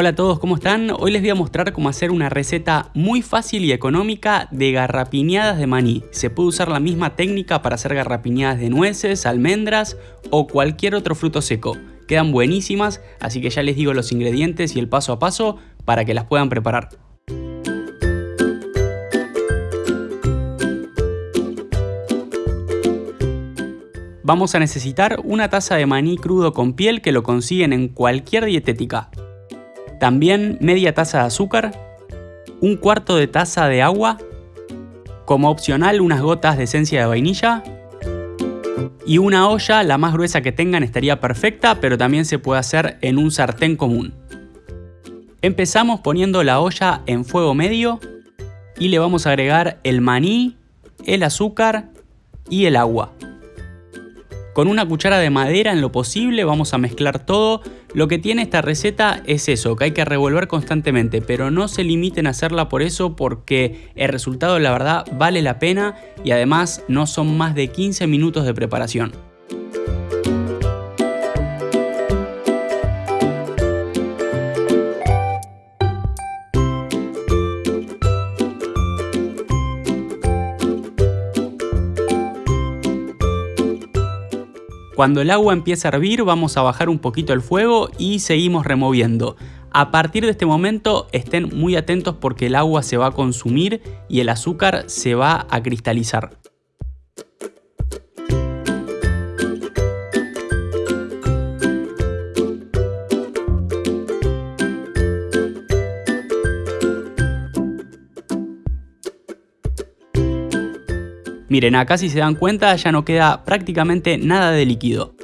Hola a todos, ¿cómo están? Hoy les voy a mostrar cómo hacer una receta muy fácil y económica de garrapiñadas de maní. Se puede usar la misma técnica para hacer garrapiñadas de nueces, almendras o cualquier otro fruto seco. Quedan buenísimas, así que ya les digo los ingredientes y el paso a paso para que las puedan preparar. Vamos a necesitar una taza de maní crudo con piel que lo consiguen en cualquier dietética. También media taza de azúcar, un cuarto de taza de agua, como opcional unas gotas de esencia de vainilla y una olla, la más gruesa que tengan estaría perfecta, pero también se puede hacer en un sartén común. Empezamos poniendo la olla en fuego medio y le vamos a agregar el maní, el azúcar y el agua. Con una cuchara de madera en lo posible vamos a mezclar todo. Lo que tiene esta receta es eso, que hay que revolver constantemente, pero no se limiten a hacerla por eso porque el resultado la verdad vale la pena y además no son más de 15 minutos de preparación. Cuando el agua empieza a hervir vamos a bajar un poquito el fuego y seguimos removiendo. A partir de este momento estén muy atentos porque el agua se va a consumir y el azúcar se va a cristalizar. Miren, acá si se dan cuenta ya no queda prácticamente nada de líquido.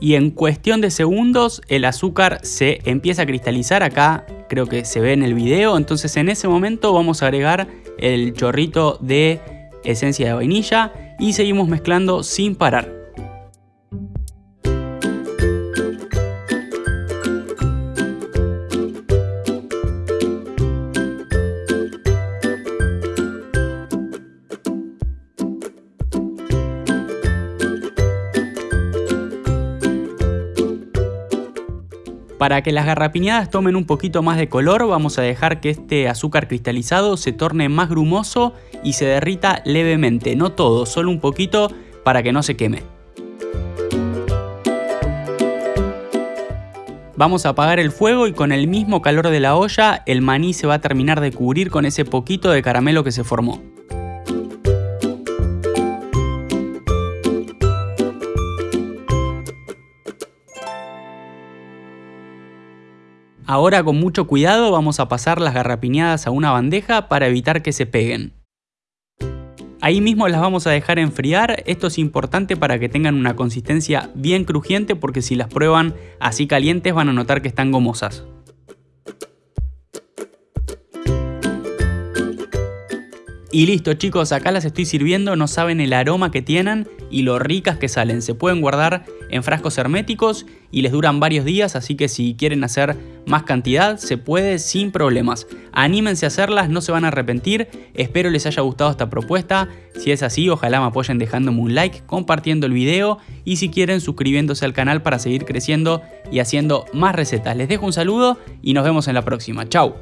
Y en cuestión de segundos el azúcar se empieza a cristalizar, acá creo que se ve en el video, entonces en ese momento vamos a agregar el chorrito de esencia de vainilla y seguimos mezclando sin parar. Para que las garrapiñadas tomen un poquito más de color vamos a dejar que este azúcar cristalizado se torne más grumoso y se derrita levemente, no todo, solo un poquito para que no se queme. Vamos a apagar el fuego y con el mismo calor de la olla el maní se va a terminar de cubrir con ese poquito de caramelo que se formó. Ahora con mucho cuidado vamos a pasar las garrapiñadas a una bandeja para evitar que se peguen. Ahí mismo las vamos a dejar enfriar, esto es importante para que tengan una consistencia bien crujiente porque si las prueban así calientes van a notar que están gomosas. Y listo chicos, acá las estoy sirviendo, no saben el aroma que tienen y lo ricas que salen. Se pueden guardar en frascos herméticos y les duran varios días, así que si quieren hacer más cantidad se puede sin problemas. Anímense a hacerlas, no se van a arrepentir. Espero les haya gustado esta propuesta. Si es así, ojalá me apoyen dejándome un like, compartiendo el video y si quieren suscribiéndose al canal para seguir creciendo y haciendo más recetas. Les dejo un saludo y nos vemos en la próxima. Chao.